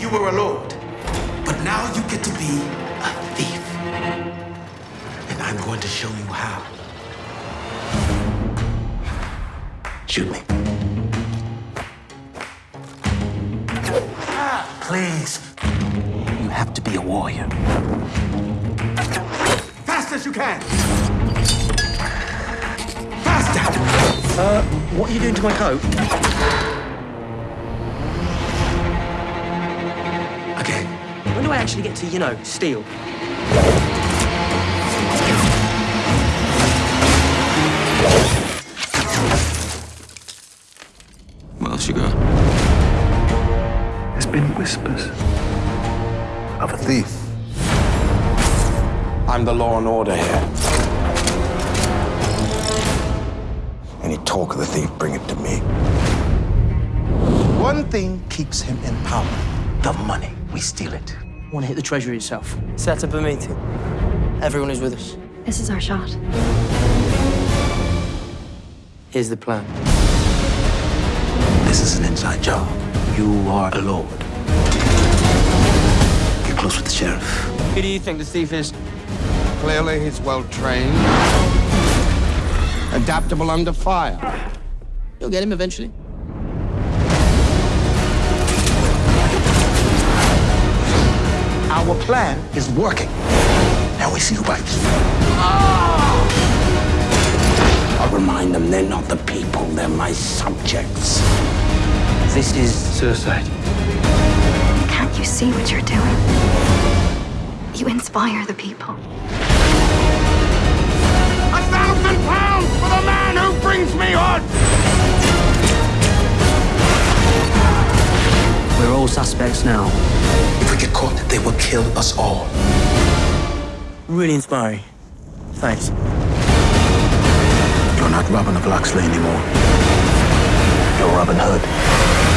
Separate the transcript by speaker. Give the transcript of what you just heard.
Speaker 1: you were a lord. But now you get to be a thief. And I'm going to show you how. Shoot me. Please. You have to be a warrior. Fast as you can. Faster.
Speaker 2: Uh, what are you doing to my coat? Actually get to, you know, steal?
Speaker 3: What else you got?
Speaker 4: There's been whispers of a thief.
Speaker 5: I'm the law and order here. Any talk of the thief, bring it to me.
Speaker 1: One thing keeps him in power. The money. We steal it.
Speaker 2: Want to hit the treasury itself. Set up a meeting. Everyone is with us.
Speaker 6: This is our shot.
Speaker 2: Here's the plan.
Speaker 1: This is an inside job. You are a lord. Get close with the sheriff.
Speaker 2: Who do you think the thief is?
Speaker 5: Clearly, he's well trained, adaptable under fire.
Speaker 2: You'll get him eventually.
Speaker 1: Our plan is working. Now we see who bites.
Speaker 5: I'll remind them they're not the people, they're my subjects.
Speaker 2: This is suicide.
Speaker 6: Can't you see what you're doing? You inspire the people.
Speaker 2: Suspects now.
Speaker 1: If we get caught, they will kill us all.
Speaker 2: Really inspiring. Thanks.
Speaker 1: You're not Robin of Locksley anymore. You're Robin Hood.